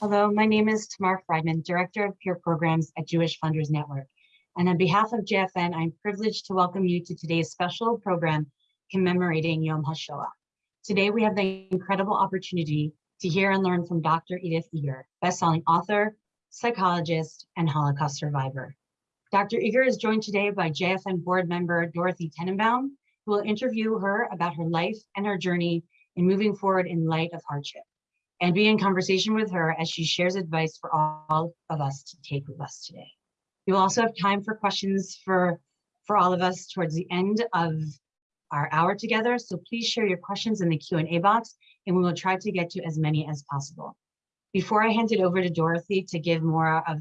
Hello, my name is Tamar Friedman, Director of Peer Programs at Jewish Funders Network. And on behalf of JFN, I'm privileged to welcome you to today's special program commemorating Yom HaShoah. Today, we have the incredible opportunity to hear and learn from Dr. Edith Eger, bestselling author, psychologist, and Holocaust survivor. Dr. Eger is joined today by JFN board member Dorothy Tenenbaum, who will interview her about her life and her journey in moving forward in light of hardship and be in conversation with her as she shares advice for all of us to take with us today. We will also have time for questions for, for all of us towards the end of our hour together. So please share your questions in the Q&A box and we will try to get to as many as possible. Before I hand it over to Dorothy to give more of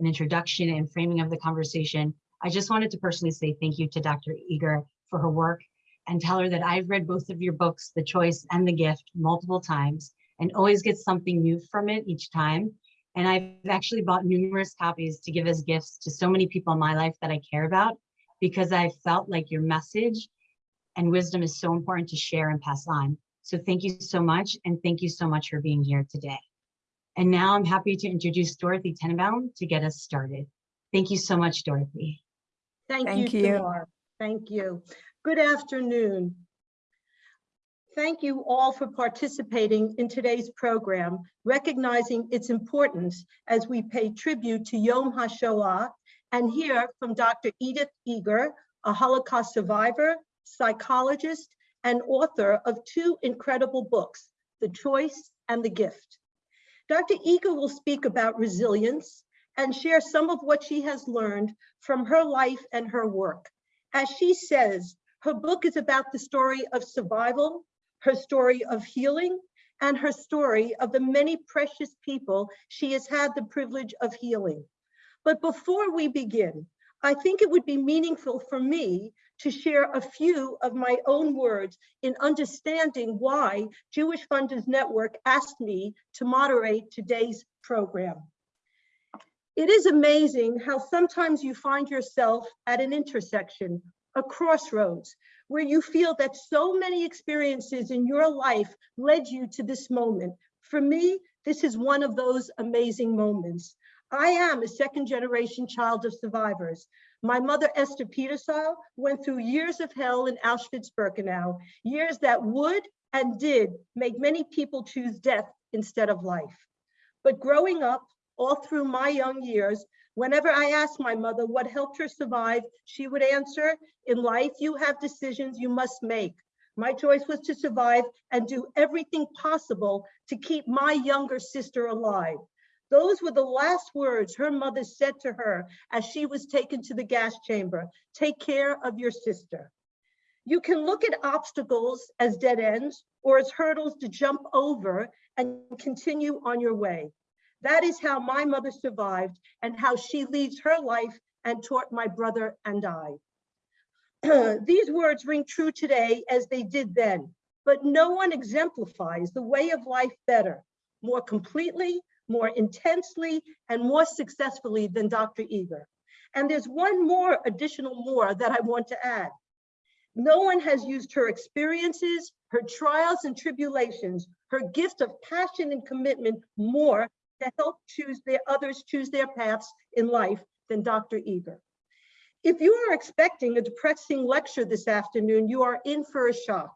an introduction and framing of the conversation, I just wanted to personally say thank you to Dr. Eger for her work and tell her that I've read both of your books, The Choice and The Gift, multiple times and always get something new from it each time. And I've actually bought numerous copies to give as gifts to so many people in my life that I care about because I felt like your message and wisdom is so important to share and pass on. So thank you so much. And thank you so much for being here today. And now I'm happy to introduce Dorothy Tenenbaum to get us started. Thank you so much, Dorothy. Thank, Thank you, you. Thank you. Good afternoon. Thank you all for participating in today's program, recognizing its importance as we pay tribute to Yom HaShoah and hear from Dr. Edith Eger, a Holocaust survivor, psychologist, and author of two incredible books, The Choice and The Gift. Dr. Eger will speak about resilience and share some of what she has learned from her life and her work. As she says, her book is about the story of survival, her story of healing, and her story of the many precious people she has had the privilege of healing. But before we begin, I think it would be meaningful for me to share a few of my own words in understanding why Jewish Funders Network asked me to moderate today's program. It is amazing how sometimes you find yourself at an intersection, a crossroads, where you feel that so many experiences in your life led you to this moment. For me, this is one of those amazing moments. I am a second generation child of survivors. My mother, Esther Petersall, went through years of hell in Auschwitz-Birkenau, years that would and did make many people choose death instead of life. But growing up, all through my young years, whenever I asked my mother what helped her survive, she would answer, in life, you have decisions you must make. My choice was to survive and do everything possible to keep my younger sister alive. Those were the last words her mother said to her as she was taken to the gas chamber. Take care of your sister. You can look at obstacles as dead ends or as hurdles to jump over and continue on your way. That is how my mother survived and how she leads her life and taught my brother and I. These words ring true today as they did then, but no one exemplifies the way of life better, more completely, more intensely, and more successfully than Dr. Eger. And there's one more additional more that I want to add. No one has used her experiences, her trials and tribulations, her gift of passion and commitment more to help choose their others choose their paths in life than Dr. Eger. If you are expecting a depressing lecture this afternoon, you are in for a shock.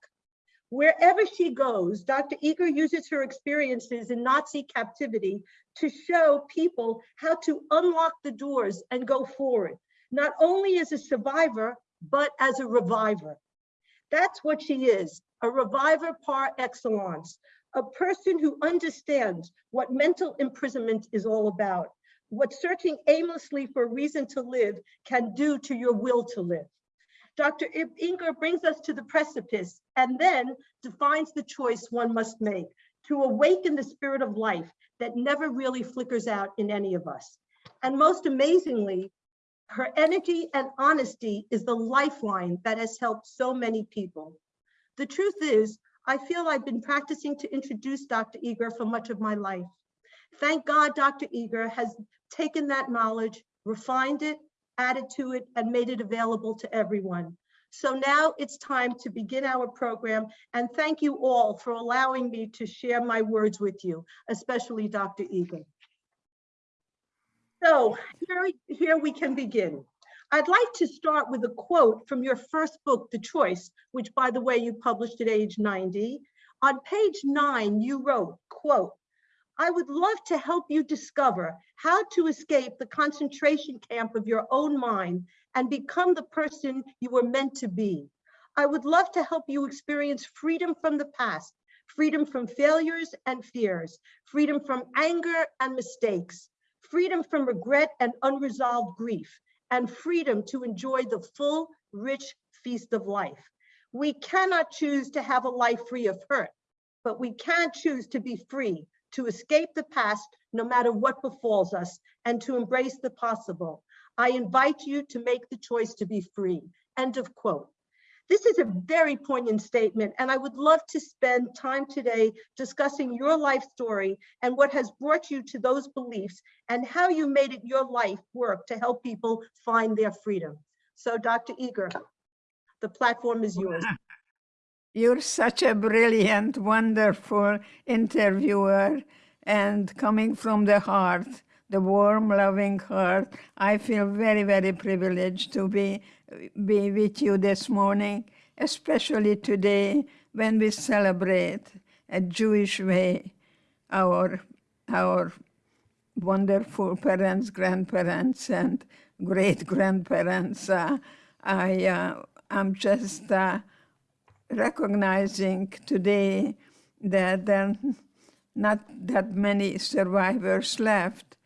Wherever she goes, Dr. Eger uses her experiences in Nazi captivity to show people how to unlock the doors and go forward, not only as a survivor, but as a reviver. That's what she is, a reviver par excellence, a person who understands what mental imprisonment is all about, what searching aimlessly for a reason to live can do to your will to live. Dr. Eger brings us to the precipice and then defines the choice one must make to awaken the spirit of life that never really flickers out in any of us. And most amazingly, her energy and honesty is the lifeline that has helped so many people. The truth is, I feel I've been practicing to introduce Dr. Eger for much of my life. Thank God Dr. Eger has taken that knowledge, refined it, added to it, and made it available to everyone. So now it's time to begin our program and thank you all for allowing me to share my words with you, especially Dr. Eger. So here, here we can begin. I'd like to start with a quote from your first book, The Choice, which by the way, you published at age 90. On page nine, you wrote, quote, I would love to help you discover how to escape the concentration camp of your own mind and become the person you were meant to be. I would love to help you experience freedom from the past, freedom from failures and fears, freedom from anger and mistakes, freedom from regret and unresolved grief, and freedom to enjoy the full, rich feast of life. We cannot choose to have a life free of hurt, but we can choose to be free, to escape the past, no matter what befalls us, and to embrace the possible. I invite you to make the choice to be free. End of quote. This is a very poignant statement, and I would love to spend time today discussing your life story and what has brought you to those beliefs and how you made it your life work to help people find their freedom. So Dr. Eger, the platform is yours. You're such a brilliant, wonderful interviewer and coming from the heart, the warm, loving heart. I feel very, very privileged to be, be with you this morning, especially today when we celebrate a Jewish way our, our wonderful parents, grandparents, and great grandparents. Uh, I, uh, I'm just uh, recognizing today that there are not that many survivors left.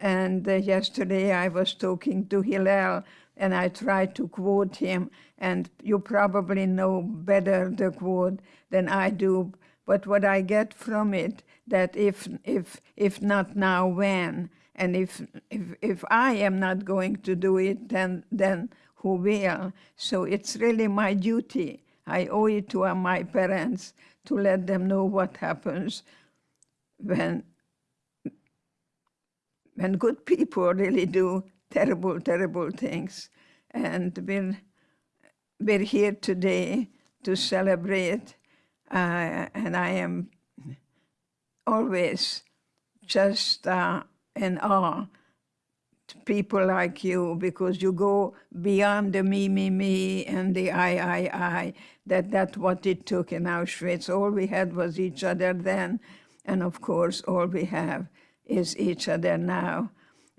And uh, yesterday I was talking to Hillel and I try to quote him, and you probably know better the quote than I do. But what I get from it, that if, if, if not now, when? And if, if, if I am not going to do it, then, then who will? So it's really my duty I owe it to uh, my parents to let them know what happens when, when good people really do terrible, terrible things. And we're, we're here today to celebrate, uh, and I am always just uh, in awe to people like you because you go beyond the me, me, me and the I, I, I. That that's what it took in Auschwitz. All we had was each other then. And of course, all we have is each other now.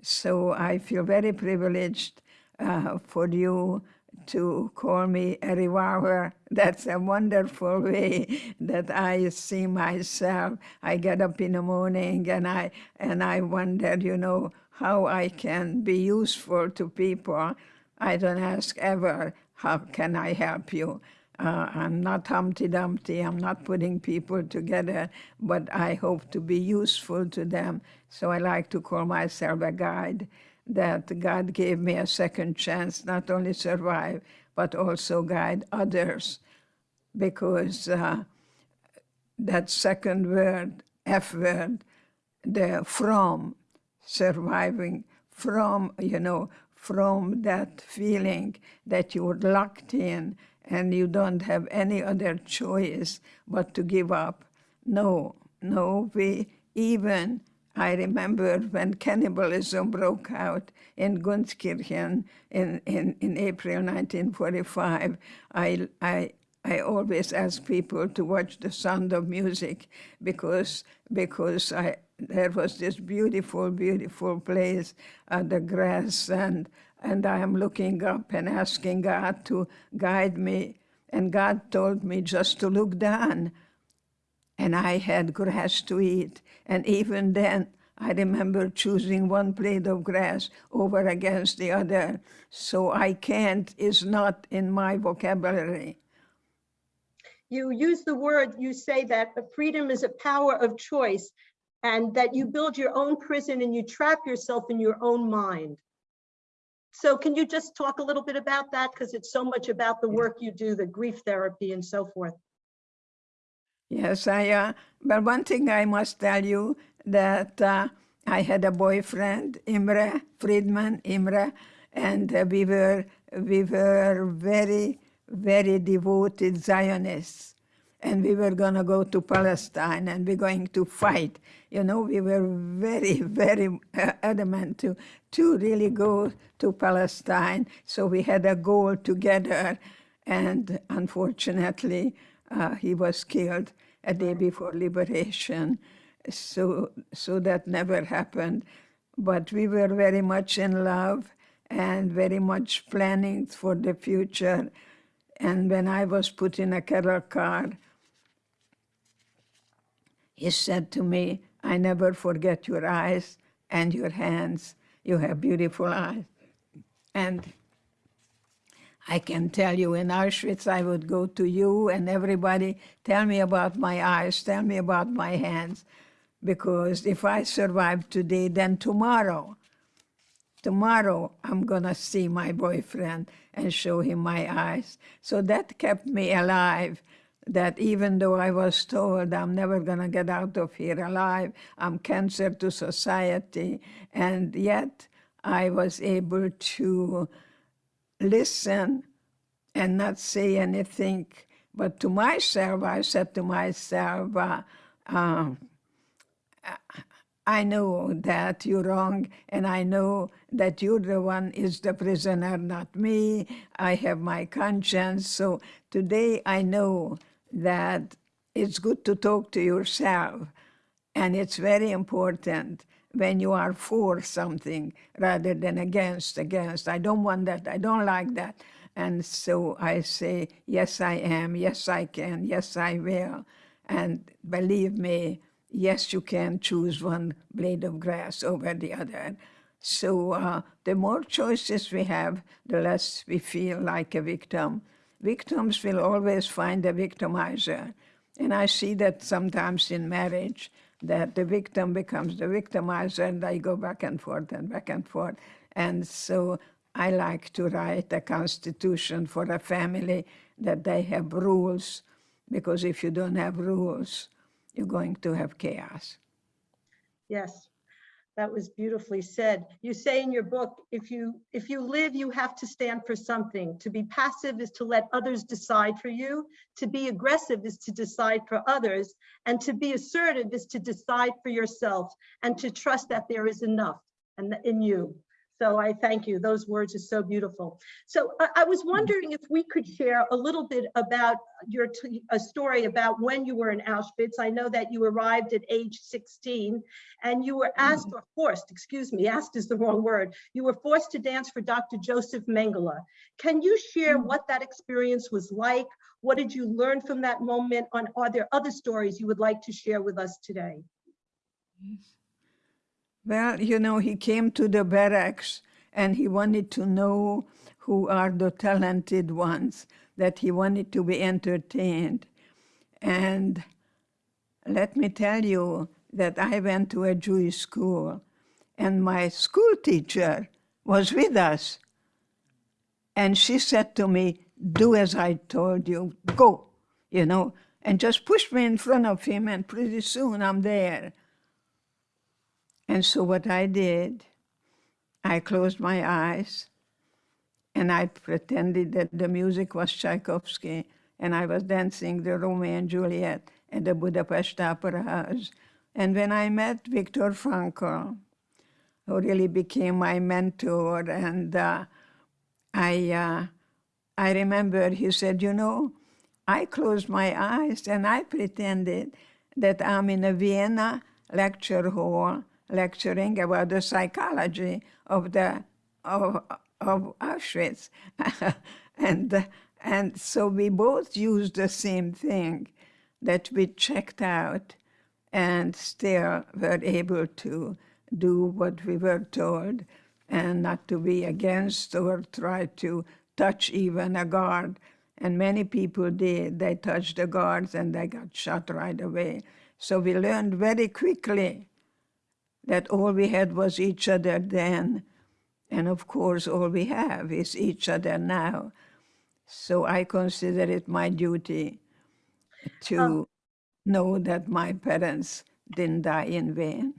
So I feel very privileged uh, for you to call me a reviver. That's a wonderful way that I see myself. I get up in the morning and I and I wonder, you know, how I can be useful to people. I don't ask ever, how can I help you? Uh, I'm not Humpty Dumpty, I'm not putting people together, but I hope to be useful to them. So I like to call myself a guide, that God gave me a second chance, not only survive, but also guide others. Because uh, that second word, F word, the from, surviving from, you know, from that feeling that you're locked in and you don't have any other choice but to give up. No, no, we even, I remember when cannibalism broke out in Gunskirchen in, in, in April 1945, I, I, I always ask people to watch The Sound of Music because, because I, there was this beautiful, beautiful place, uh, the grass, and, and I am looking up and asking God to guide me. And God told me just to look down. And I had grass to eat. And even then, I remember choosing one blade of grass over against the other. So I can't is not in my vocabulary. You use the word, you say that freedom is a power of choice and that you build your own prison and you trap yourself in your own mind. So can you just talk a little bit about that? Because it's so much about the work you do, the grief therapy and so forth. Yes, I, uh, but one thing I must tell you that uh, I had a boyfriend, Imre Friedman, Imre, and uh, we were we were very very devoted Zionists. And we were going to go to Palestine and we're going to fight. You know, we were very, very uh, adamant to, to really go to Palestine. So we had a goal together. And unfortunately, uh, he was killed a day before liberation. So, so that never happened. But we were very much in love and very much planning for the future. And when I was put in a cattle car, he said to me, I never forget your eyes and your hands. You have beautiful eyes. And I can tell you in Auschwitz, I would go to you and everybody, tell me about my eyes, tell me about my hands. Because if I survive today, then tomorrow, tomorrow I'm gonna see my boyfriend and show him my eyes. So that kept me alive, that even though I was told I'm never gonna get out of here alive, I'm cancer to society, and yet I was able to listen and not say anything. But to myself, I said to myself, uh, um, I know that you're wrong, and I know that you're the one is the prisoner, not me. I have my conscience. So today I know that it's good to talk to yourself, and it's very important when you are for something rather than against, against. I don't want that. I don't like that. And so I say, yes, I am. Yes, I can. Yes, I will. And believe me, yes, you can choose one blade of grass over the other. So uh, the more choices we have, the less we feel like a victim. Victims will always find a victimizer. And I see that sometimes in marriage, that the victim becomes the victimizer and they go back and forth and back and forth. And so I like to write a constitution for a family that they have rules, because if you don't have rules, you're going to have chaos. Yes, that was beautifully said. You say in your book, if you if you live, you have to stand for something. To be passive is to let others decide for you. To be aggressive is to decide for others. And to be assertive is to decide for yourself and to trust that there is enough and in you. So I thank you. Those words are so beautiful. So I, I was wondering if we could share a little bit about your a story about when you were in Auschwitz. I know that you arrived at age 16 and you were mm-hmm. asked or forced, excuse me, asked is the wrong word. You were forced to dance for Dr. Joseph Mengele. Can you share mm-hmm. what that experience was like? What did you learn from that moment? On are there other stories you would like to share with us today? Mm-hmm. Well, you know, he came to the barracks and he wanted to know who are the talented ones, that he wanted to be entertained. And let me tell you that I went to a Jewish school and my school teacher was with us. And she said to me, do as I told you, go, you know, and just push me in front of him and pretty soon I'm there. And so what I did, I closed my eyes and I pretended that the music was Tchaikovsky and I was dancing the Romeo and Juliet at the Budapest Opera House. And when I met Viktor Frankl, who really became my mentor, and uh, I, uh, I remember he said, you know, I closed my eyes and I pretended that I'm in a Vienna lecture hall lecturing about the psychology of the of, of Auschwitz, and and so we both used the same thing, that we checked out, and still were able to do what we were told, and not to be against or try to touch even a guard. And many people did. They touched the guards and they got shot right away. So we learned very quickly that all we had was each other then. And of course, all we have is each other now. So I consider it my duty to Um, know that my parents didn't die in vain.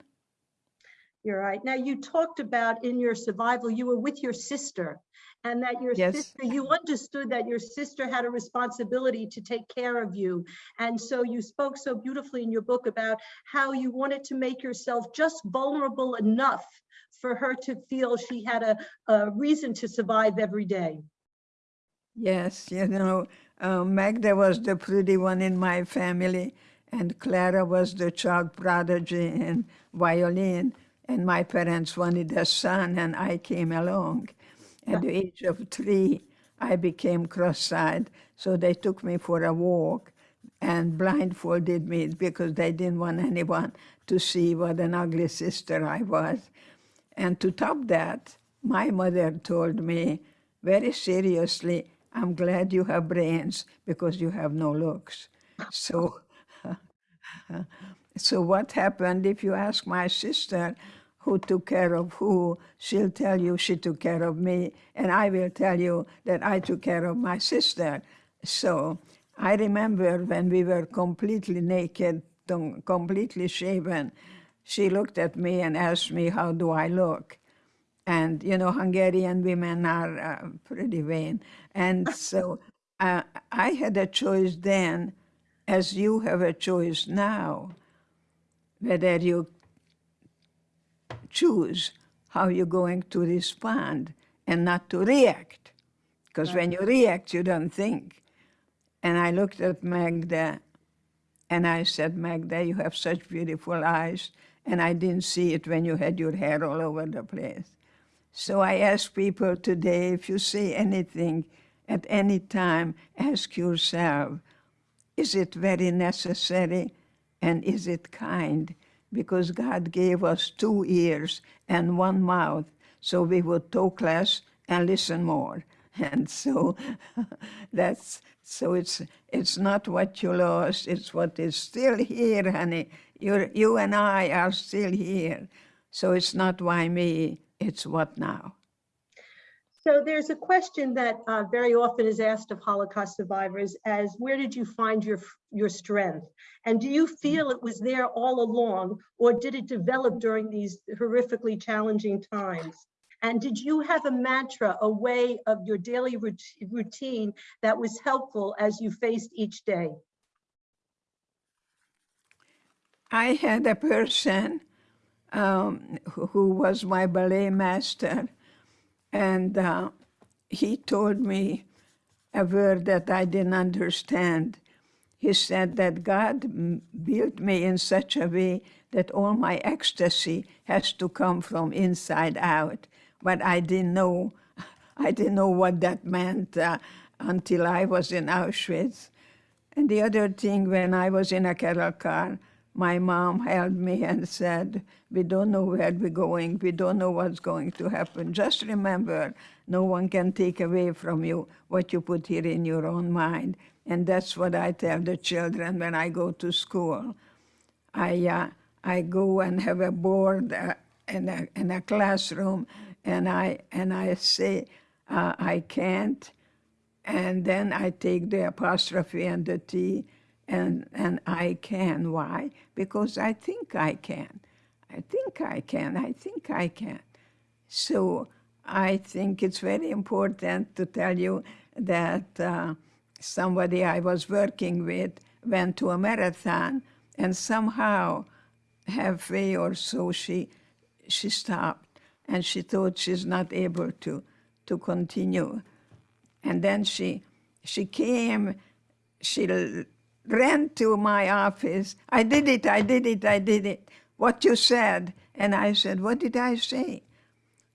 You're right. Now, you talked about in your survival, you were with your sister and that your Yes. sister, you understood that your sister had a responsibility to take care of you. And so you spoke so beautifully in your book about how you wanted to make yourself just vulnerable enough for her to feel she had a, a reason to survive every day. Yes, you know, uh, Magda was the pretty one in my family, and Clara was the child prodigy in violin, and my parents wanted a son, and I came along. At the age of three, I became cross-eyed, so they took me for a walk and blindfolded me because they didn't want anyone to see what an ugly sister I was. And to top that, my mother told me very seriously, I'm glad you have brains because you have no looks. So, so what happened, if you ask my sister who took care of who, she'll tell you she took care of me, and I will tell you that I took care of my sister. So I remember when we were completely naked, completely shaven, she looked at me and asked me, how do I look? and you know hungarian women are uh, pretty vain and so uh, i had a choice then as you have a choice now whether you choose how you're going to respond and not to react. Because when you react you don't think. And i looked at magda and i said magda you have such beautiful eyes and i didn't see it when you had your hair all over the place. So I ask people today, if you say anything at any time, ask yourself, is it very necessary and is it kind? Because God gave us two ears and one mouth, so we would talk less and listen more. And so that's so it's it's not what you lost, it's what is still here, honey. you you and I are still here. So it's not why me, it's what now. So there's a question that uh, very often is asked of Holocaust survivors as where did you find your your strength? And do you feel it was there all along or did it develop during these horrifically challenging times? And did you have a mantra, a way of your daily routine that was helpful as you faced each day? I had a person um, who who was my ballet master, and uh, he told me a word that I didn't understand. He said that God built me in such a way that all my ecstasy has to come from inside out. But I didn't know, I didn't know what that meant uh, until I was in Auschwitz. And the other thing, when I was in a cattle car, my mom held me and said, we don't know where we're going. We don't know what's going to happen. Just remember, no one can take away from you what you put here in your own mind. And that's what I tell the children when I go to school. I, uh, I go and have a board uh, in, a, in a classroom, and I, and I say, uh, I can't, and then I take the apostrophe and the T, and, and I can. Why? Because I think I can. I think I can. I think I can. So I think it's very important to tell you that uh, somebody I was working with went to a marathon, and somehow, halfway or so, she she stopped, and she thought she's not able to to continue. And then she she came, she ran to my office. I did it, I did it, I did it. What you said. And I said, What did I say?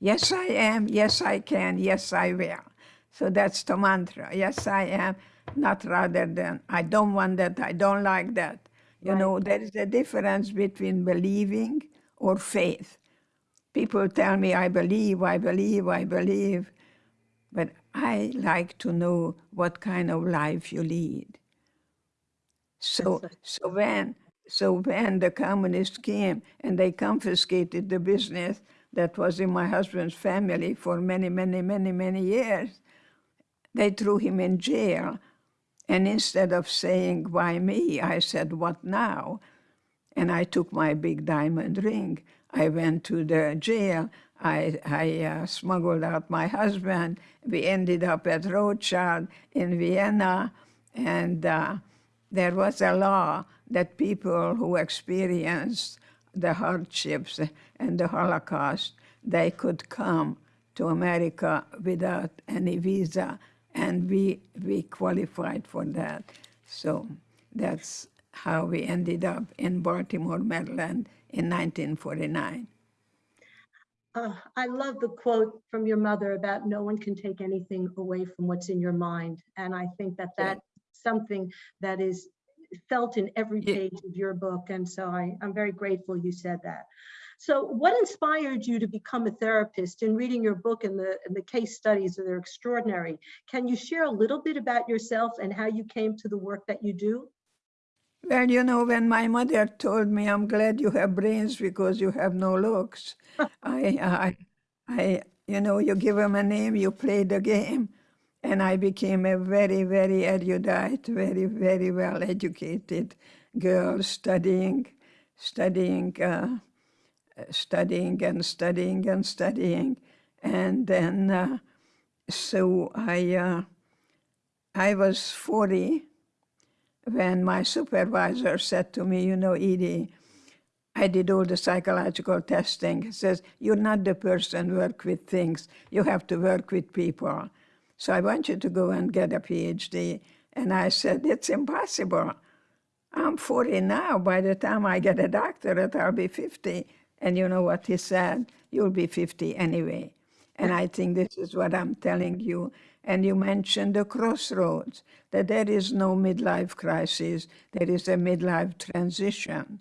Yes, I am. Yes, I can. Yes, I will. So that's the mantra. Yes, I am. Not rather than I don't want that. I don't like that. You know, there is a difference between believing or faith. People tell me, I believe, I believe, I believe. But I like to know what kind of life you lead. So, so when, so when the communists came and they confiscated the business that was in my husband's family for many, many, many, many years, they threw him in jail. And instead of saying, why me, I said, what now? And I took my big diamond ring. I went to the jail. I, I uh, smuggled out my husband. We ended up at Rothschild in Vienna, and uh, there was a law that people who experienced the hardships and the Holocaust, they could come to America without any visa, and we, we qualified for that. So that's how we ended up in Baltimore, Maryland in 1949. Uh, I love the quote from your mother about no one can take anything away from what's in your mind. And I think that Yeah. Something that is felt in every page of your book. And so I, I'm very grateful you said that. So what inspired you to become a therapist? In reading your book and the, and the case studies, they're extraordinary. Can you share a little bit about yourself and how you came to the work that you do? Well, you know, when my mother told me, I'm glad you have brains because you have no looks, I, I, I, you know, you give them a name, you play the game. And I became a very, very erudite, very, very well educated girl studying, studying, uh, studying and studying and studying. And then, uh, so I, uh, I was 40 when my supervisor said to me, you know, Edie, I did all the psychological testing. He says, you're not the person work with things. You have to work with people. So I want you to go and get a PhD. And I said, it's impossible. I'm 40 now. By the time I get a doctorate, I'll be 50. And you know what he said? You'll be 50 anyway. And I think this is what I'm telling you. And you mentioned the crossroads, that there is no midlife crisis, there is a midlife transition.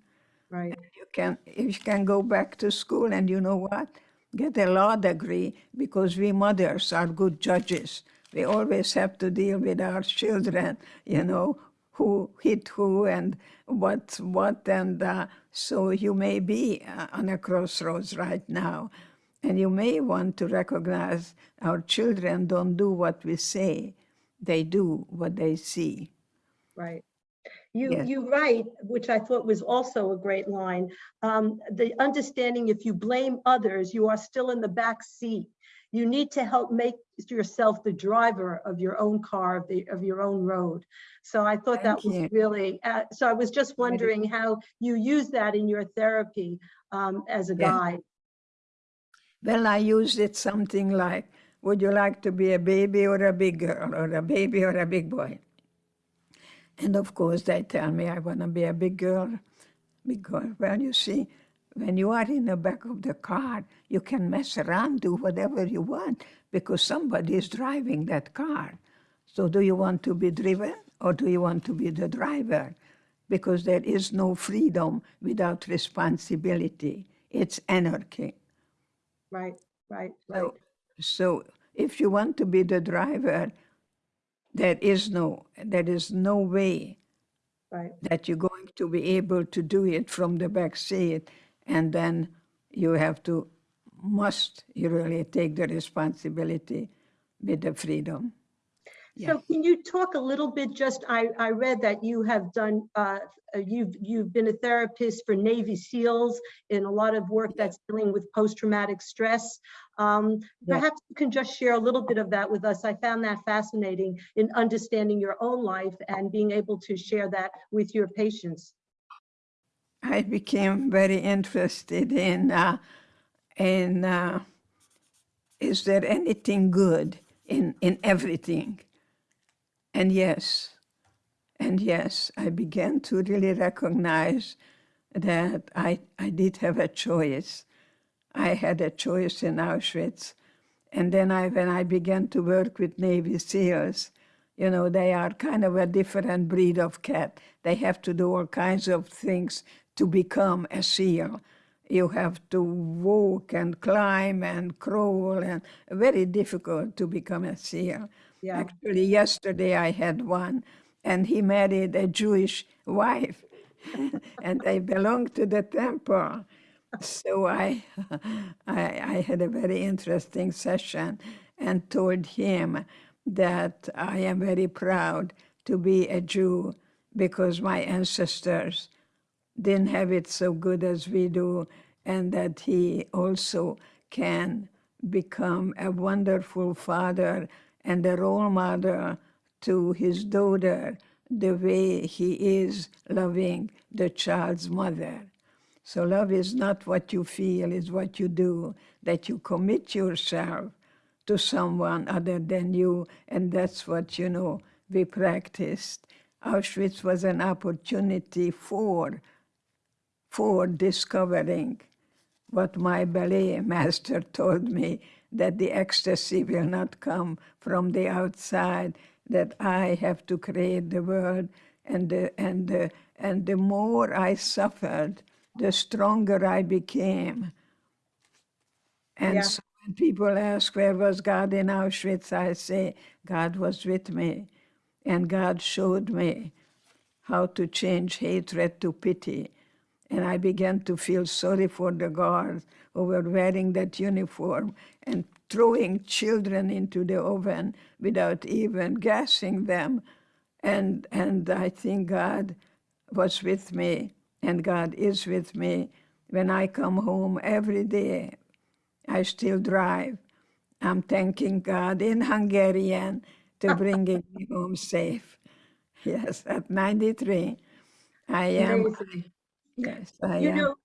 Right. You can, if you can go back to school and you know what? Get a law degree because we mothers are good judges. We always have to deal with our children, you know, who hit who and what, what, and uh, so you may be uh, on a crossroads right now. And you may want to recognize our children don't do what we say, they do what they see. Right. You, Yes. you write, which I thought was also a great line, um, the understanding if you blame others, you are still in the back seat. You need to help make yourself the driver of your own car, of, the, of your own road. So I thought that Thank was really, uh, so I was just wondering how you use that in your therapy um, as a guide. Well, I used it something like, would you like to be a baby or a big girl, or a baby or a big boy? And of course, they tell me I want to be a big girl, big girl. Well, you see, when you are in the back of the car, you can mess around, do whatever you want, because somebody is driving that car. So do you want to be driven, or do you want to be the driver? Because there is no freedom without responsibility. It's anarchy. Right, right, right. So, so if you want to be the driver, there is no there is no way Right. that you're going to be able to do it from the back seat, and then you have to must you really take the responsibility with the freedom. So can you talk a little bit, just, I, I read that you have done, uh, uh, you've, you've been a therapist for Navy SEALs in a lot of work that's dealing with post-traumatic stress. Um, Yeah. Perhaps you can just share a little bit of that with us. I found that fascinating in understanding your own life and being able to share that with your patients. I became very interested in uh, in uh, is there anything good in in everything? And yes, and yes, I began to really recognize that I I did have a choice. I had a choice in Auschwitz, and then I when I began to work with Navy SEALs, you know, they are kind of a different breed of cat. They have to do all kinds of things to become a SEAL. You have to walk and climb and crawl, and very difficult to become a SEAL. Yeah. Actually, yesterday I had one, and he married a Jewish wife, and they belonged to the temple. So I, I, I had a very interesting session and told him that I am very proud to be a Jew because my ancestors didn't have it so good as we do. and that he also can become a wonderful father and a role model to his daughter the way he is loving the child's mother. So love is not what you feel, it's what you do, that you commit yourself to someone other than you, and that's what, you know, we practiced. Auschwitz was an opportunity for, for discovering what my ballet master told me, that the ecstasy will not come from the outside, that I have to create the world. And the, and the, and the more I suffered, the stronger I became. And Yeah. so when people ask, where was God in Auschwitz? I say, God was with me. And God showed me how to change hatred to pity. And I began to feel sorry for the guards who were wearing that uniform and throwing children into the oven without even gassing them. And, and I think God was with me, and God is with me. When I come home every day, I still drive. I'm thanking God in Hungarian to bringing me home safe. Yes, at 93, I am. Amazing. Yes, I You am. know,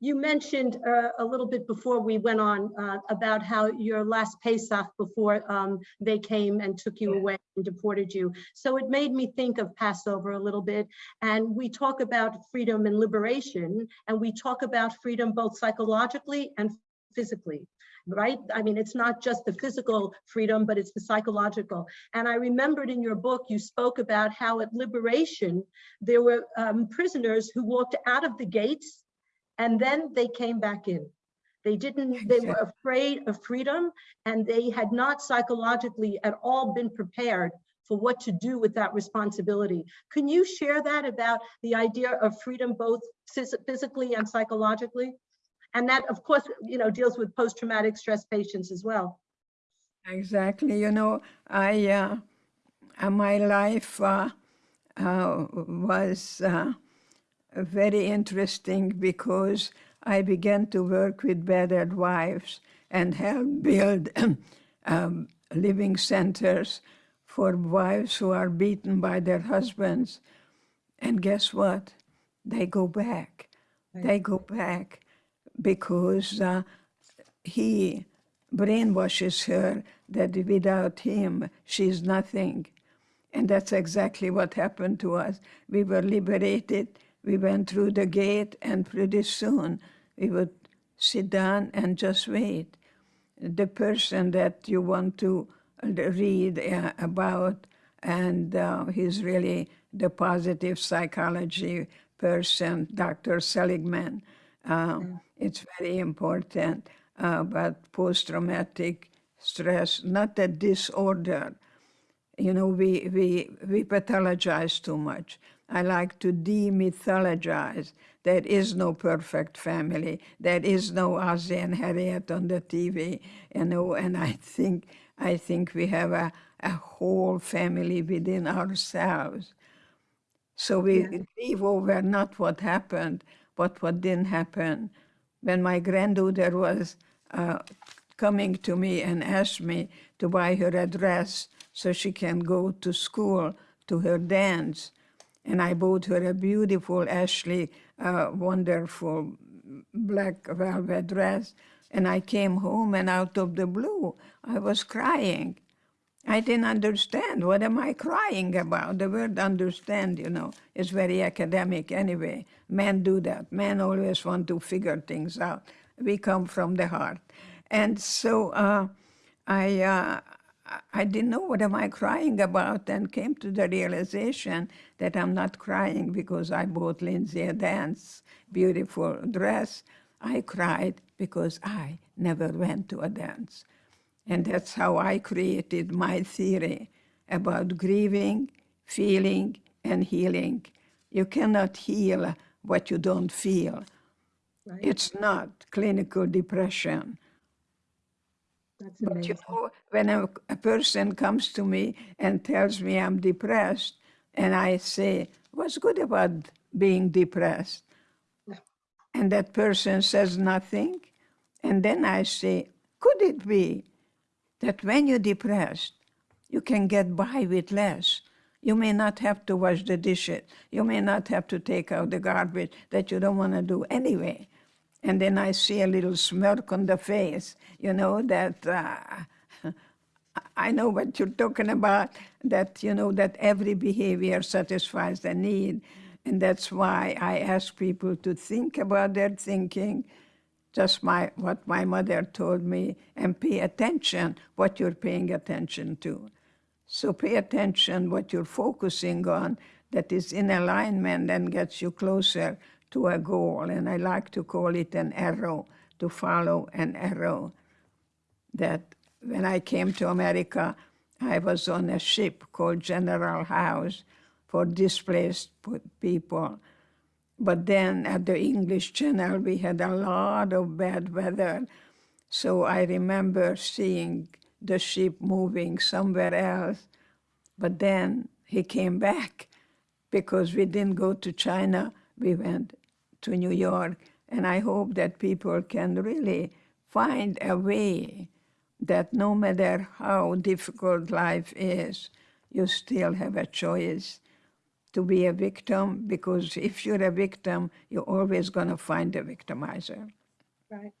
you mentioned uh, a little bit before we went on uh, about how your last Pesach before um, they came and took you away and deported you. So it made me think of Passover a little bit. And we talk about freedom and liberation, and we talk about freedom both psychologically and physically, right? I mean, it's not just the physical freedom, but it's the psychological. And I remembered in your book, you spoke about how at liberation, there were um, prisoners who walked out of the gates and then they came back in. They didn't, they were afraid of freedom and they had not psychologically at all been prepared for what to do with that responsibility. Can you share that about the idea of freedom, both phys- physically and psychologically? And that, of course, you know, deals with post-traumatic stress patients as well. Exactly. You know, I uh, uh, my life uh, uh, was uh, very interesting because I began to work with battered wives and help build um, living centers for wives who are beaten by their husbands. And guess what? They go back. They go back because uh, he brainwashes her that without him, she's nothing. And that's exactly what happened to us. We were liberated, we went through the gate, and pretty soon we would sit down and just wait. The person that you want to read uh, about, and uh, he's really the positive psychology person, Dr. Seligman. Uh, It's very important uh, about post-traumatic stress, not a disorder. You know, we, we, we pathologize too much. I like to demythologize. There is no perfect family. There is no Ozzie and Harriet on the TV, you know, and I think, I think we have a, a whole family within ourselves. So we grieve over not what happened, but what didn't happen. When my granddaughter was uh, coming to me and asked me to buy her a dress so she can go to school to her dance, and I bought her a beautiful Ashley, uh, wonderful black velvet dress, and I came home and out of the blue, I was crying. I didn't understand. What am I crying about? The word understand, you know, is very academic anyway. Men do that. Men always want to figure things out. We come from the heart. And so uh, I, uh, I didn't know what am I crying about and came to the realization that I'm not crying because I bought Lindsay a dance, beautiful dress. I cried because I never went to a dance. And that's how I created my theory about grieving, feeling, and healing. You cannot heal what you don't feel. Right. It's not clinical depression. That's But you know, when a, a person comes to me and tells me I'm depressed, and I say, What's good about being depressed? and that person says nothing. And then I say, could it be that when you're depressed, you can get by with less? You may not have to wash the dishes. You may not have to take out the garbage that you don't want to do anyway. And then I see a little smirk on the face, you know, that uh, I know what you're talking about, that, you know, that every behavior satisfies the need. And that's why I ask people to think about their thinking, just my, what my mother told me, and pay attention what you're paying attention to. So pay attention what you're focusing on that is in alignment and gets you closer to a goal. And I like to call it an arrow, to follow an arrow. That when I came to America, I was on a ship called General House for displaced people. But then at the English Channel, we had a lot of bad weather. So I remember seeing the ship moving somewhere else. But then he came back because we didn't go to China, we went to New York. And I hope that people can really find a way that no matter how difficult life is, you still have a choice to be a victim because if you're a victim, you're always going to find a victimizer. Right.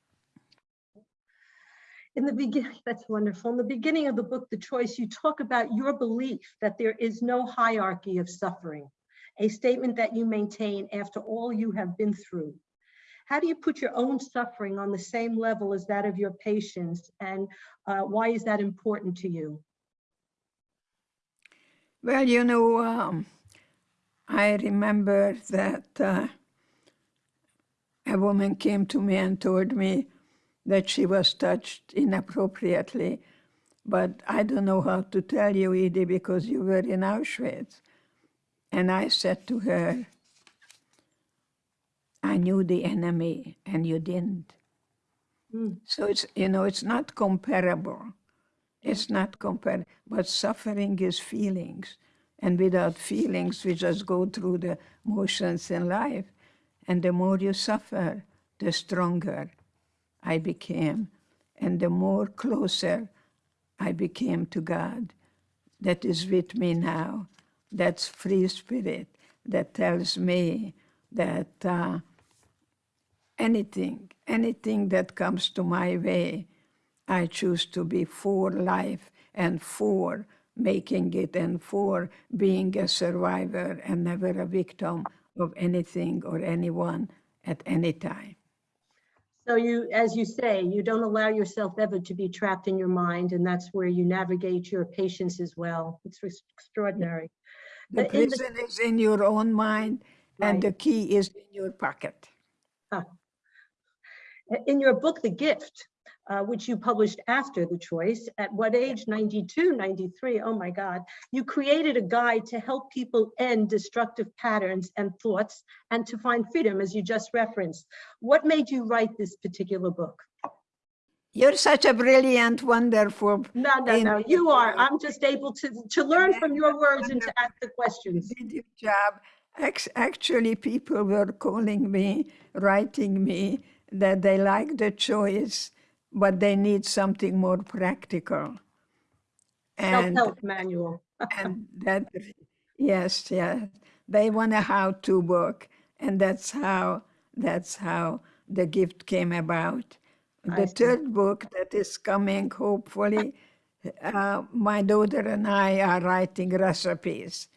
In the beginning, that's wonderful. In the beginning of the book, The Choice, you talk about your belief that there is no hierarchy of suffering, a statement that you maintain after all you have been through. How do you put your own suffering on the same level as that of your patients, and uh, why is that important to you? Well, you know, um, I remember that uh, a woman came to me and told me that she was touched inappropriately. But I don't know how to tell you, Edie, because you were in Auschwitz. And I said to her, I knew the enemy and you didn't. Mm. So it's, you know, it's not comparable. It's not comparable, but suffering is feelings. And without feelings, we just go through the motions in life. And the more you suffer, the stronger I became. And the more closer I became to God that is with me now. That's free spirit that tells me that uh, anything, anything that comes to my way, I choose to be for life and for making it and for being a survivor and never a victim of anything or anyone at any time. So you, as you say, you don't allow yourself ever to be trapped in your mind, and that's where you navigate your patients as well. It's extraordinary. The in the- prison is in your own mind, and the key is in your pocket. In your book, The Gift, uh, which you published after The Choice, at what age, 92, 93, oh my God, you created a guide to help people end destructive patterns and thoughts and to find freedom, as you just referenced. What made you write this particular book? You're such a brilliant, wonderful. No, no, no, you are. I'm just able to, to learn from your words and to ask the questions. did your job. Actually, people were calling me, writing me that they like the choice, but they need something more practical. And, Self-help manual. and that, yes, yes, they want a how-to book, and that's how that's how the gift came about. The third book that is coming, hopefully, uh, my daughter and I are writing recipes,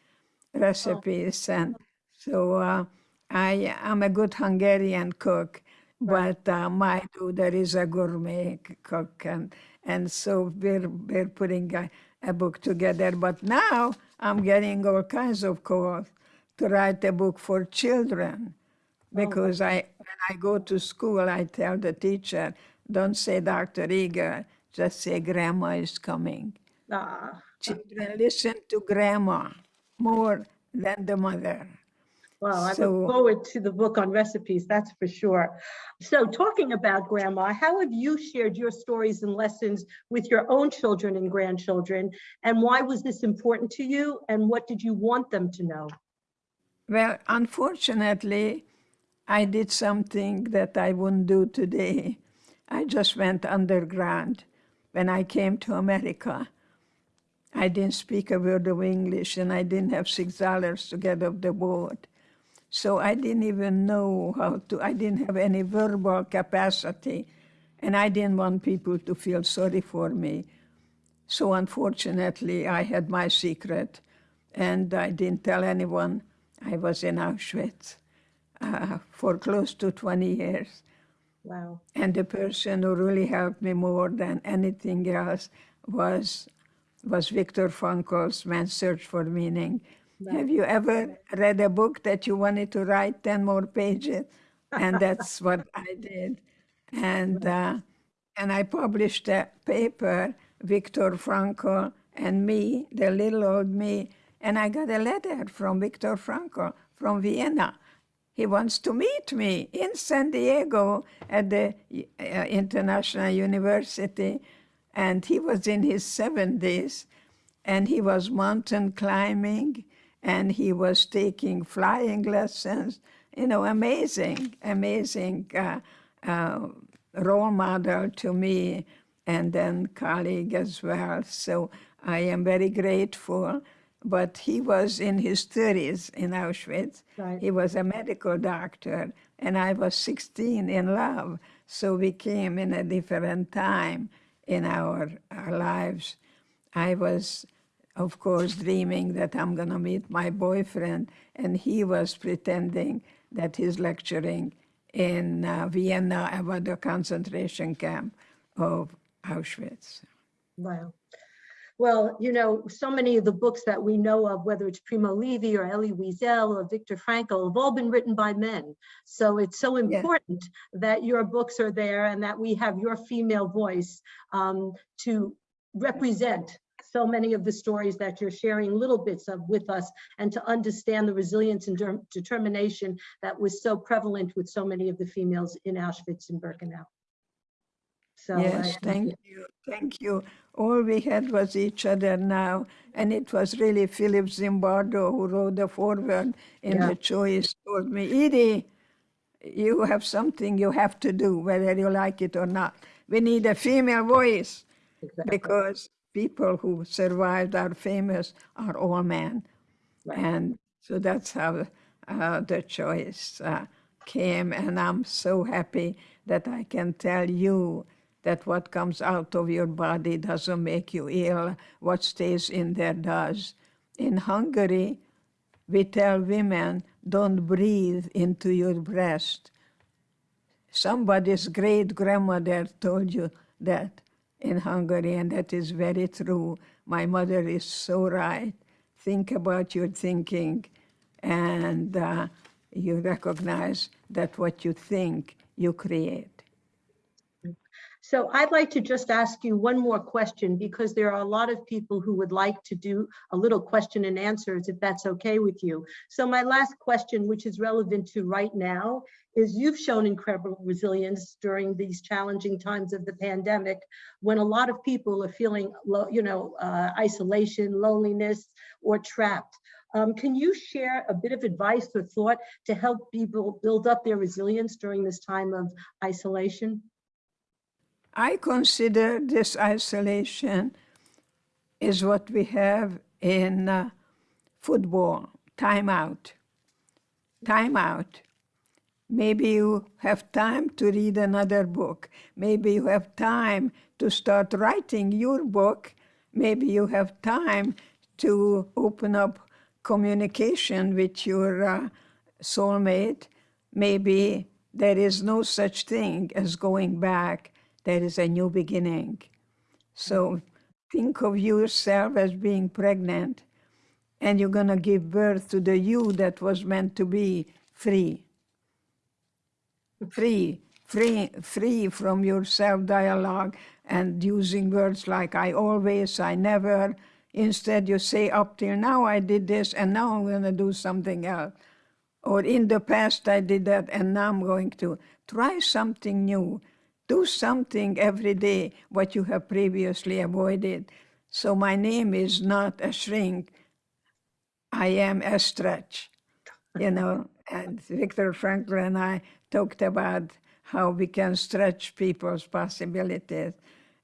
recipes, and so uh, I am a good Hungarian cook, but uh, my daughter is a gourmet cook, and and so we're we're putting a, a book together. But now I'm getting all kinds of calls to write a book for children because I when I go to school, I tell the teacher, don't say Dr. Eger, just say grandma is coming. Ah, Children listen to grandma more than the mother. Well, I So- look forward to the book on recipes, that's for sure. So talking about grandma, how have you shared your stories and lessons with your own children and grandchildren? And why was this important to you? And what did you want them to know? Well, unfortunately, I did something that I wouldn't do today. I just went underground when I came to America. I didn't speak a word of English and I didn't have six dollars to get off the boat. So I didn't even know how to, I didn't have any verbal capacity and I didn't want people to feel sorry for me. So unfortunately, I had my secret and I didn't tell anyone I was in Auschwitz uh, for close to 20 years. Wow. And the person who really helped me more than anything else was, was Viktor Frankl's Man's Search for Meaning. Have you ever read a book that you wanted to write 10 more pages? And that's what I did. And, uh, and I published a paper, Viktor Frankl and me, the little old me, and I got a letter from Viktor Frankl from Vienna. He wants to meet me in San Diego at the uh, International University, and he was in his 70s, and he was mountain climbing, and he was taking flying lessons. You know, amazing, amazing uh, uh, role model to me, and then colleague as well. So I am very grateful. But he was in his 30s in Auschwitz. Right. He was a medical doctor, and I was 16 in love. So we came in a different time in our, our lives. I was, of course, dreaming that I'm going to meet my boyfriend, and he was pretending that he's lecturing in uh, Vienna about the concentration camp of Auschwitz. Wow. Well, you know, so many of the books that we know of, whether it's Primo Levi or Elie Wiesel or Viktor Frankl, have all been written by men. So it's so Yeah. important that your books are there and that we have your female voice um, to represent so many of the stories that you're sharing little bits of with us and to understand the resilience and determination that was so prevalent with so many of the females in Auschwitz and Birkenau. So Yes, thank you, thank you. All we had was each other now, and it was really Philip Zimbardo who wrote the foreword in Yeah. the choice, told me, Edie, you have something you have to do, whether you like it or not. We need a female voice Exactly. because people who survived are famous are all men. Right. And so that's how uh, the choice uh, came. And I'm so happy that I can tell you that what comes out of your body doesn't make you ill. What stays in there does. In Hungary, we tell women, don't breathe into your breast. Somebody's great grandmother told you that in Hungary, and that is very true. My mother is so right. Think about your thinking, and uh, you recognize that what you think, you create. So I'd like to just ask you one more question because there are a lot of people who would like to do a little question and answers if that's okay with you. So my last question, which is relevant to right now, is you've shown incredible resilience during these challenging times of the pandemic when a lot of people are feeling, lo- you know, uh, isolation, loneliness, or trapped. Um, can you share a bit of advice or thought to help people build up their resilience during this time of isolation? I consider this isolation is what we have in uh, football, timeout. Timeout. Maybe you have time to read another book. Maybe you have time to start writing your book. Maybe you have time to open up communication with your uh, soulmate. Maybe there is no such thing as going back. There is a new beginning. So think of yourself as being pregnant and you're going to give birth to the you that was meant to be free. Free, free, free from your self dialogue and using words like I always, I never. Instead, you say, up till now I did this and now I'm going to do something else. Or in the past I did that and now I'm going to try something new. Do something every day what you have previously avoided. So my name is not a shrink. I am a stretch. you know, and Viktor Frankl and I talked about how we can stretch people's possibilities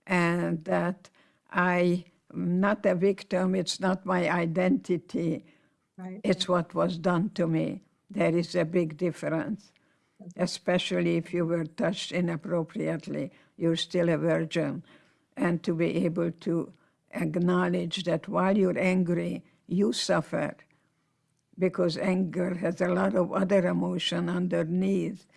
and that I am not a victim, it's not my identity, Right. it's what was done to me. There is a big difference, especially if you were touched inappropriately, you're still a virgin. And to be able to acknowledge that while you're angry, you suffer because anger has a lot of other emotion underneath,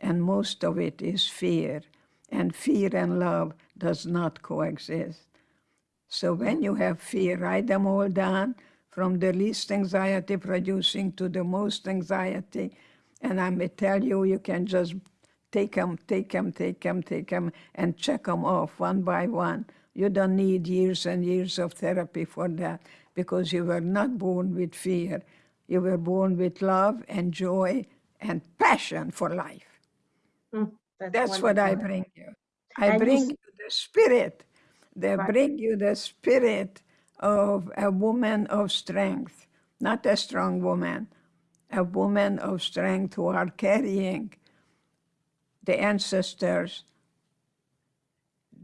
and most of it is fear. And fear and love does not coexist. So when you have fear, write them all down from the least anxiety producing to the most anxiety. And I may tell you, you can just take them, take them, take them, take them, and check them off one by one. You don't need years and years of therapy for that because you were not born with fear. You were born with love and joy and passion for life. That's what I bring you. I And bring you the spirit. They Right. bring you the spirit of a woman of strength, not a strong woman, a woman of strength who are carrying the ancestors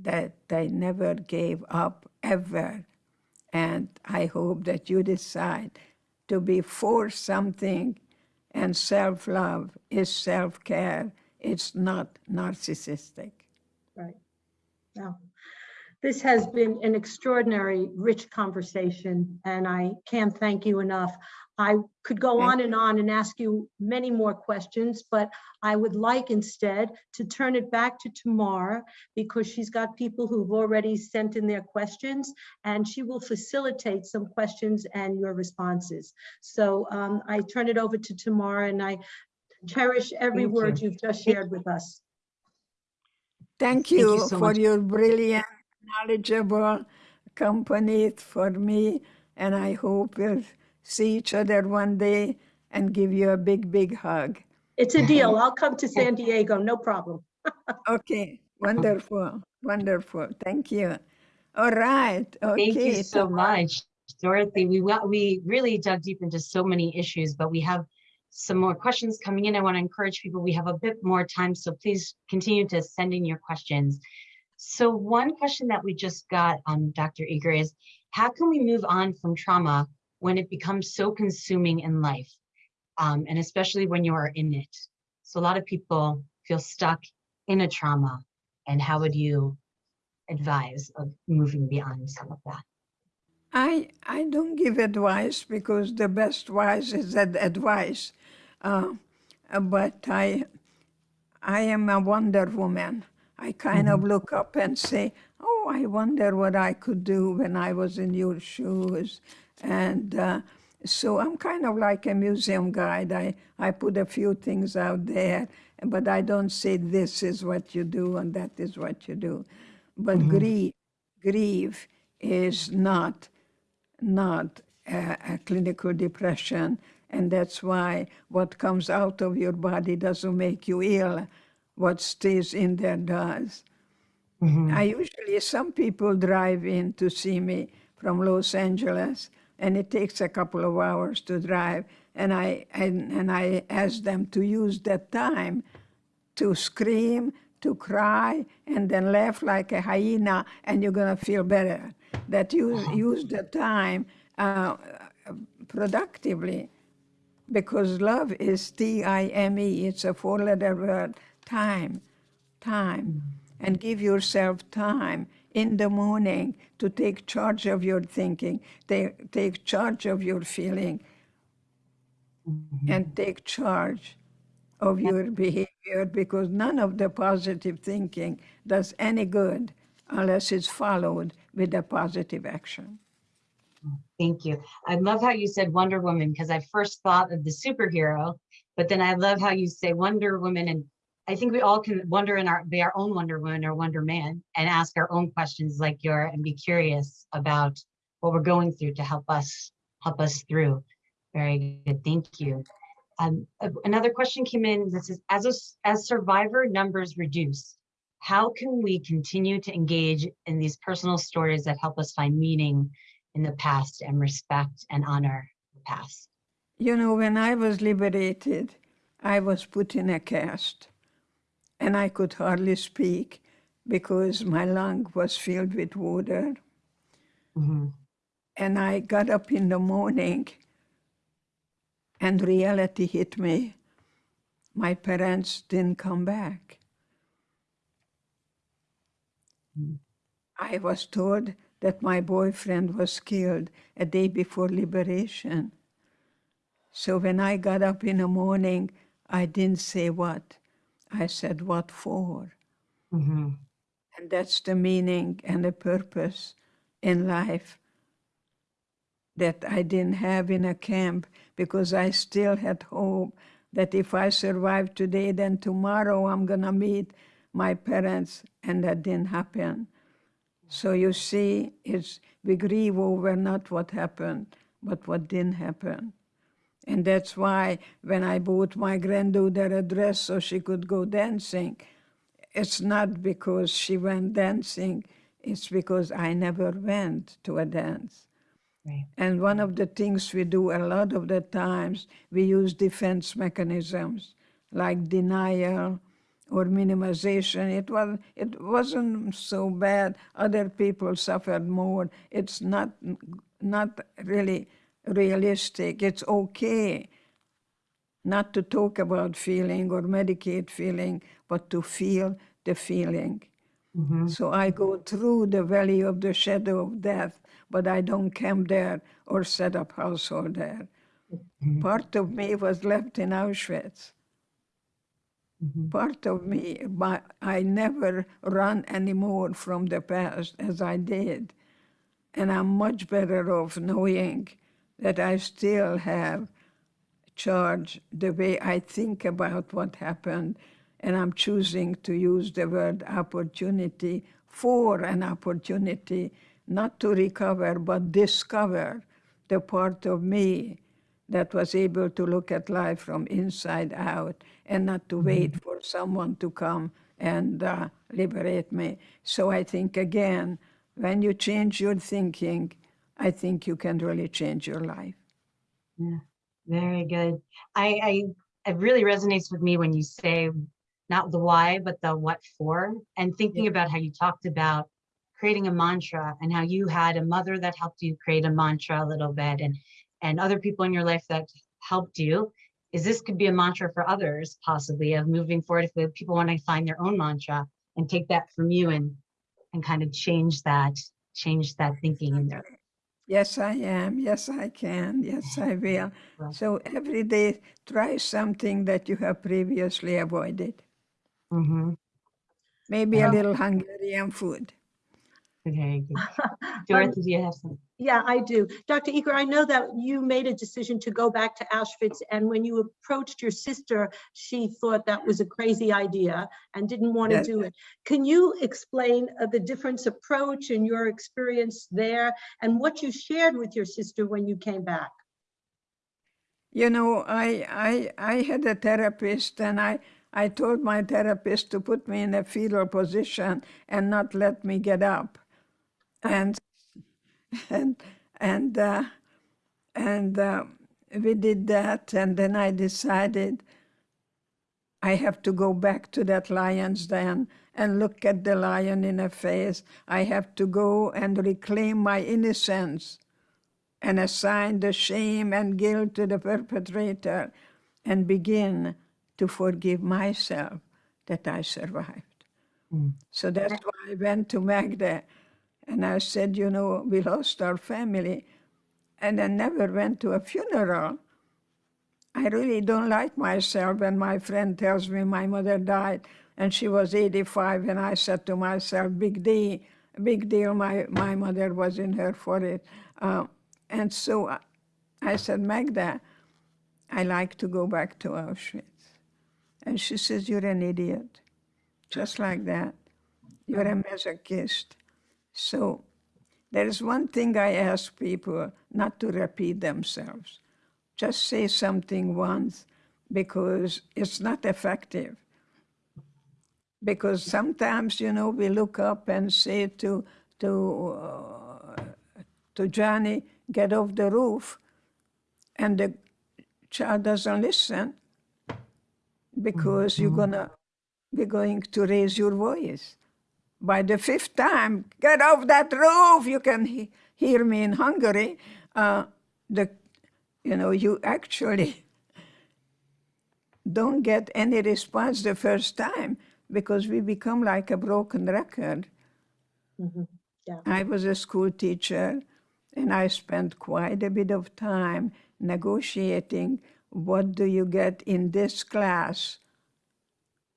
that they never gave up ever. And I hope that you decide to be for something and self love is self care, it's not narcissistic. Right. Now, this has been an extraordinary, rich conversation, and I can't thank you enough. I could go Thank on and on and ask you many more questions, but I would like instead to turn it back to Tamar because she's got people who've already sent in their questions, and she will facilitate some questions and your responses. So um, I turn it over to Tamar, and I cherish every Thank word you. you've just shared with us. Thank Thank you you so for much. your brilliant, knowledgeable company for me, and I hope we'll see each other one day and give you a big, big hug. It's a deal. I'll come to San Diego, no problem. Okay, wonderful, wonderful. Thank you. All right. Okay. Thank you so much, Dorothy. We wa- we really dug deep into so many issues, but we have some more questions coming in. I want to encourage people. We have a bit more time, so please continue to send in your questions. So one question that we just got, um, Dr. Eger, is how can we move on from trauma when it becomes so consuming in life, um, and especially when you are in it? So a lot of people feel stuck in a trauma, and how would you advise of moving beyond some of that? I I don't give advice because the best advice is that advice, uh, but I I am a Wonder Woman. I kind of look up and say, "Oh, I wonder what I could do when I was in your shoes," and uh, so I'm kind of like a museum guide. I I put a few things out there, but I don't say this is what you do and that is what you do. But grief grief is not not a, a clinical depression. And that's why what comes out of your body doesn't make you ill. What stays in there does. I usually, some people drive in to see me from Los Angeles, and it takes a couple of hours to drive. And I, and, and I ask them to use that time to scream, to cry, and then laugh like a hyena, and you're gonna feel better. That use use the time uh, productively, because love is T-I-M-E. It's a four-letter word. Time, time, and give yourself time in the morning to take charge of your thinking, take take charge of your feeling, and take charge of your behavior because none of the positive thinking does any good unless it's followed with a positive action. Thank you. I love how you said Wonder Woman because I first thought of the superhero, but then I love how you say Wonder Woman. And I think we all can wonder in our be our own Wonder Woman or Wonder Man and ask our own questions like your and be curious about what we're going through to help us help us through. Very good. Thank you. Um, another question came in that says, as a, as survivor numbers reduce, how can we continue to engage in these personal stories that help us find meaning in the past and respect and honor the past? You know, when I was liberated, I was put in a cast and I could hardly speak because my lung was filled with water. Mhm. And I got up in the morning and reality hit me. My parents didn't come back. I was told that my boyfriend was killed a day before liberation. So when I got up in the morning, I didn't say what. I said, What for? Mhm. And that's the meaning and the purpose in life that I didn't have in a camp because I still had hope that if I survive today, then tomorrow I'm going to meet my parents, and that didn't happen. So you see, it's, we grieve over not what happened, but what didn't happen. And that's why when I bought my granddaughter a dress so she could go dancing, it's not because she went dancing, it's because I never went to a dance. Right. And one of the things we do a lot of the times, we use defense mechanisms like denial or minimization. It, was, it wasn't so bad. Other people suffered more. It's not, not really realistic. It's okay not to talk about feeling or medicate feeling, but to feel the feeling. Mhm. So I go through the valley of the shadow of death, but I don't camp there or set up household there. Part of me was left in Auschwitz. Mhm. Part of me, my, I never run anymore from the past as I did. And I'm much better off knowing that I still have charge the way I think about what happened. And I'm choosing to use the word opportunity for an opportunity, not to recover, but discover the part of me that was able to look at life from inside out and not to wait for someone to come and uh, liberate me. So I think, again, when you change your thinking, I think you can really change your life. Yeah, very good. I, I, it really resonates with me when you say not the why, but the what for, and thinking about how you talked about creating a mantra and how you had a mother that helped you create a mantra a little bit and, and other people in your life that helped you. Is this could be a mantra for others possibly of moving forward if people want to find their own mantra and take that from you and, and kind of change that, change that thinking in their Yes, I am. Yes, I can. Yes, I will. So every day, try something that you have previously avoided. Mhm. Maybe a little Hungarian food. Very good. Dorothy, do you have some? Yeah, I do. Dr. Eger, I know that you made a decision to go back to Auschwitz, and when you approached your sister, she thought that was a crazy idea and didn't want to Yes. do it. Can you explain uh, the difference approach and your experience there and what you shared with your sister when you came back? You know, I, I, I had a therapist and I, I told my therapist to put me in a fetal position and not let me get up. And, and, and, uh, and uh, we did that. And then I decided I have to go back to that lion's den and look at the lion in the face. I have to go and reclaim my innocence and assign the shame and guilt to the perpetrator and begin to forgive myself that I survived. Mm. So that's why I went to Magda and I said, you know, we lost our family. And I never went to a funeral. I really don't like myself when my friend tells me my mother died and she was 85 and I said to myself, big deal, big deal, my, my mother was in her 40s. Uh, and so I, I said, Magda, I like to go back to Auschwitz. And she says, you're an idiot. Just like that. You're a masochist. So there is one thing I ask people not to repeat themselves. Just say something once because it's not effective. Because sometimes, you know, we look up and say to, to, uh, to Johnny, get off the roof. And the, child doesn't listen because you're gonna be going to raise your voice. By the fifth time, get off that roof! You can he- hear me in Hungary. Uh, the, you know, you actually don't get any response the first time because we become like a broken record. Mhm. Yeah. I was a school teacher and I spent quite a bit of time negotiating what do you get in this class?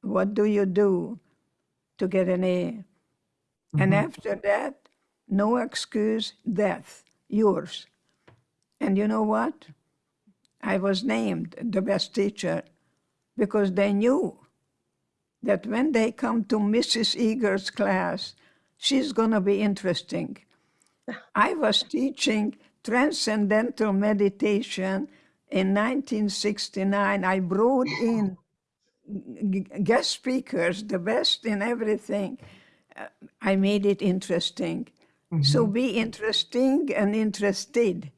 What do you do to get an A? And mm-hmm. after that, no excuse, death, yours. And you know what? I was named the best teacher because they knew that when they come to Mrs. Eger's class, she's going to be interesting. I was teaching transcendental meditation in 1969. I brought in guest speakers, the best in everything. Uh, I made it interesting. So be interesting and interested.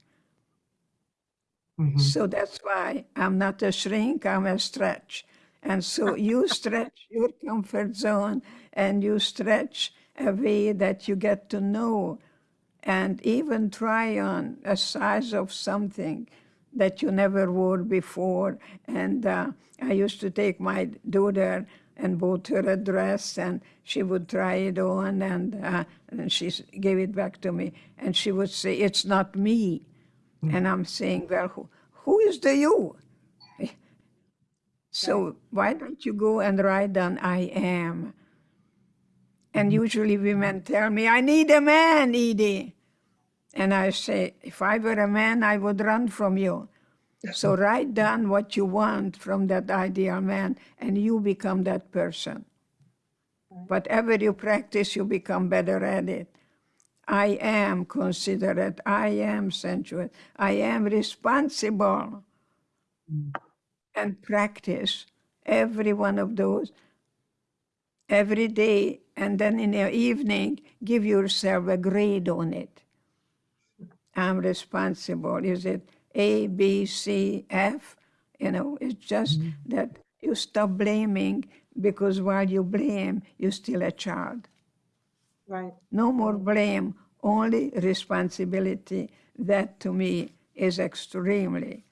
Mhm. So that's why I'm not a shrink, I'm a stretch. And so you stretch your comfort zone and you stretch a way that you get to know and even try on a size of something that you never wore before. And uh, I used to take my daughter and bought her a dress and she would try it on and, uh, and she gave it back to me. And she would say, it's not me. And I'm saying, well, who, who is the you? So why don't you go and write down I am? And usually women tell me, I need a man, Edie. And I say, if I were a man, I would run from you. So mm. write down what you want from that ideal man, and you become that person. Whatever you practice, you become better at it. I am considerate. I am sensuous. I am responsible. Mm. And practice every one of those every day. And then in the evening, give yourself a grade on it. Mm. I'm responsible. Is it A, B, C, F? You know, it's just that you stop blaming because while you blame, you're still a child. Right. No more blame, only responsibility. That to me is extremely,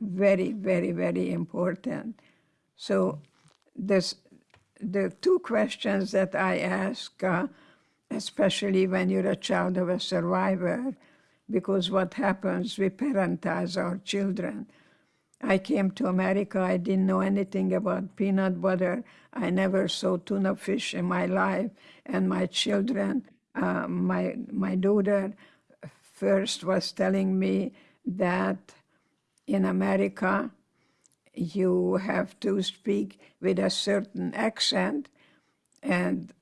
very, very, very important. So, this, the two questions that I ask, uh, especially when you're a child of a survivor, because what happens, we parentize our children. I came to America, I didn't know anything about peanut butter. I never saw tuna fish in my life. And my children, uh, my, my daughter first was telling me that in America, you have to speak with a certain accent. And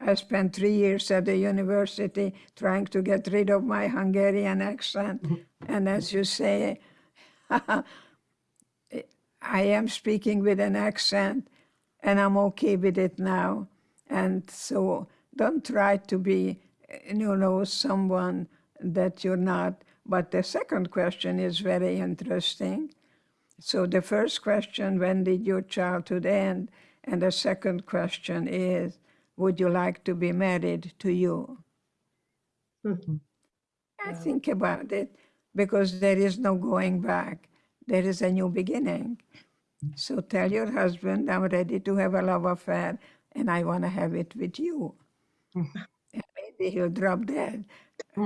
I spent three years at the university trying to get rid of my Hungarian accent. Mm-hmm. And as you say, I am speaking with an accent and I'm okay with it now. And so don't try to be, you know, someone that you're not. But the second question is very interesting. So the first question, when did your childhood end? And the second question is, would you like to be married to you? Mm-hmm. I think about it because there is no going back. There is a new beginning. So tell your husband, I'm ready to have a love affair and I want to have it with you. Mm-hmm. and maybe he'll drop dead.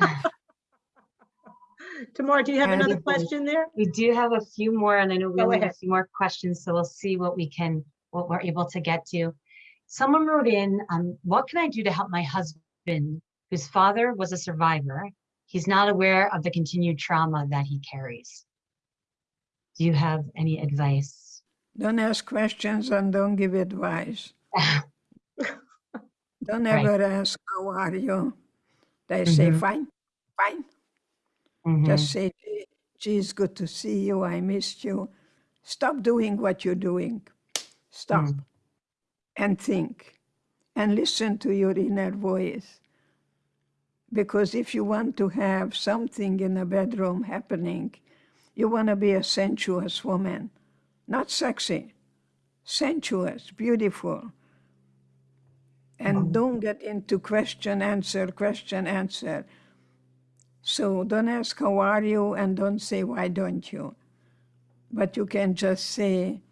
Tamar, do you have And- another question there? We do have a few more, and I know we Go only have a few more questions, so we'll see what we can, what we're able to get to. Someone wrote in, um, what can I do to help my husband, whose father was a survivor? He's not aware of the continued trauma that he carries. Do you have any advice? Don't ask questions and don't give advice. Don't Right. ever ask, How are you? They say, Mhm. Fine, fine. Mhm. Just say, "Gee, it's good to see you. I missed you. Stop doing what you're doing. Stop and think and listen to your inner voice. Because if you want to have something in a bedroom happening, You want to be a sensuous woman, not sexy, sensuous, beautiful. And mm. don't get into question, answer, question, answer. So don't ask, how are you? And don't say, why don't you? But you can just say,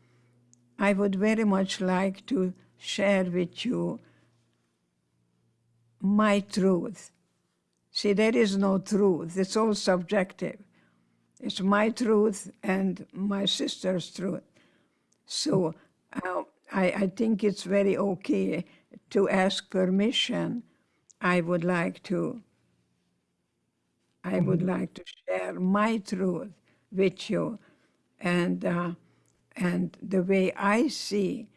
I would very much like to share with you my truth. See, there is no truth, it's all subjective. It's my truth and my sister's truth. So uh, I, I think it's very okay to ask permission. I would like to, I would like to share my truth with you and, uh, and the way I see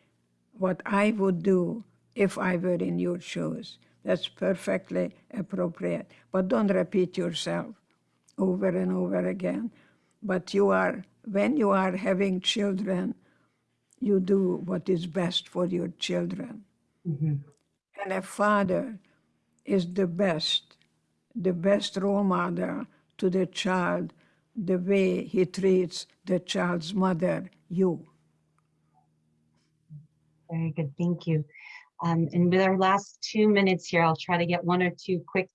what I would do if I were in your shoes. That's perfectly appropriate. But don't repeat yourself over and over again. But you are, when you are having children, you do what is best for your children. Mhm. And a father is the best, the best role model to the child, the way he treats the child's mother, you. Very good, thank you. Um, and with our last two minutes here, I'll try to get one or two quick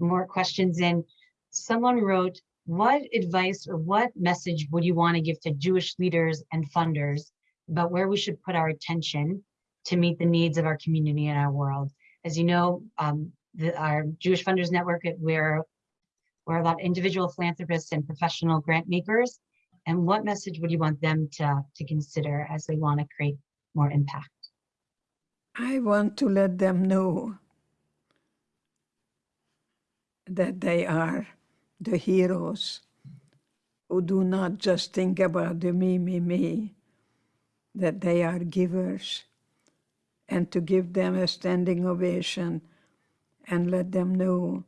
more questions in. Someone wrote, what advice or what message would you want to give to Jewish leaders and funders about where we should put our attention to meet the needs of our community and our world? As you know, um, the, our Jewish Funders Network, we're, we're about individual philanthropists and professional grant makers. And what message would you want them to, to consider as they want to create more impact? I want to let them know that they are the heroes who do not just think about the me, me, me, that they are givers, and to give them a standing ovation and let them know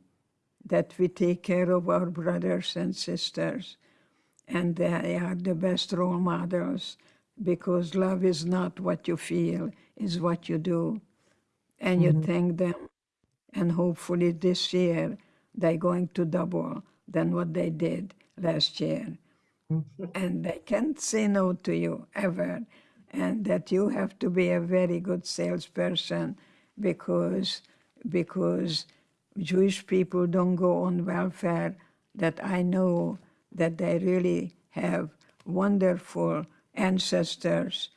that we take care of our brothers and sisters and they are the best role models because love is not what you feel, is what you do. And you mm-hmm. thank them. And hopefully this year they're going to double than what they did last year. Mm-hmm. and they can't say no to you ever. And that you have to be a very good salesperson because because Jewish people don't go on welfare, that I know that they really have wonderful ancestors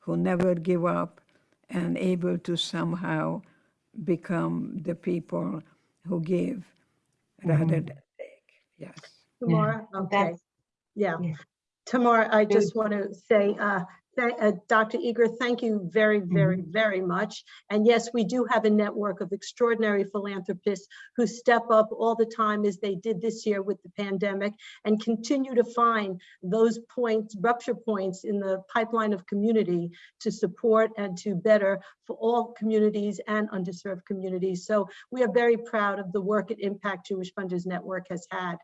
who never give up and able to somehow become the people who give rather than take. Yes. Tamara, okay, that's- yeah. yeah. Tamara, I just want to say, uh, thank- uh, Dr. Eger, thank you very, very, very much. And yes, we do have a network of extraordinary philanthropists who step up all the time as they did this year with the pandemic and continue to find those points, rupture points in the pipeline of community to support and to better for all communities and underserved communities. So we are very proud of the work at Impact Jewish Funders Network has had.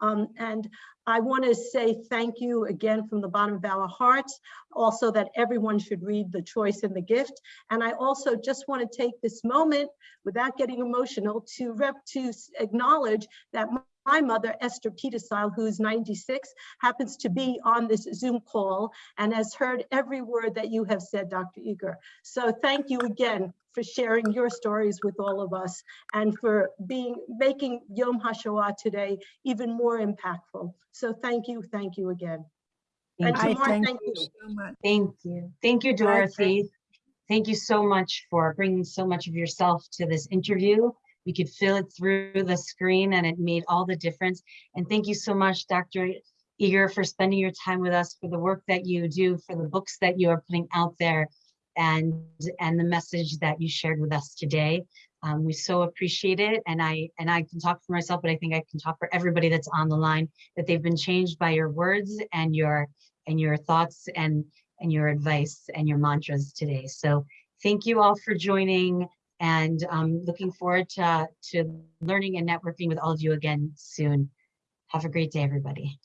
Um, and I want to say thank you again from the bottom of our hearts. Also that everyone should read The Choice and the Gift. And I also just want to take this moment without getting emotional to rep to acknowledge that my mother, Esther Petersile, who's 96, happens to be on this Zoom call and has heard every word that you have said, Dr. Eger. So thank you again for sharing your stories with all of us and for being, making Yom HaShoah today even more impactful. So thank you, thank you again. Thank And you. I thank thank you you. so much. Thank you. Thank you, Dorothy. Thank you so much for bringing so much of yourself to this interview. We could feel it through the screen and it made all the difference. And thank you so much, Dr. Eger, for spending your time with us, for the work that you do, for the books that you are putting out there, and, and the message that you shared with us today. Um, we so appreciate it. And I, and I can talk for myself, but I think I can talk for everybody that's on the line, that they've been changed by your words and your, and your thoughts and, and your advice and your mantras today. So thank you all for joining and um, looking forward to, to learning and networking with all of you again soon. Have a great day, everybody.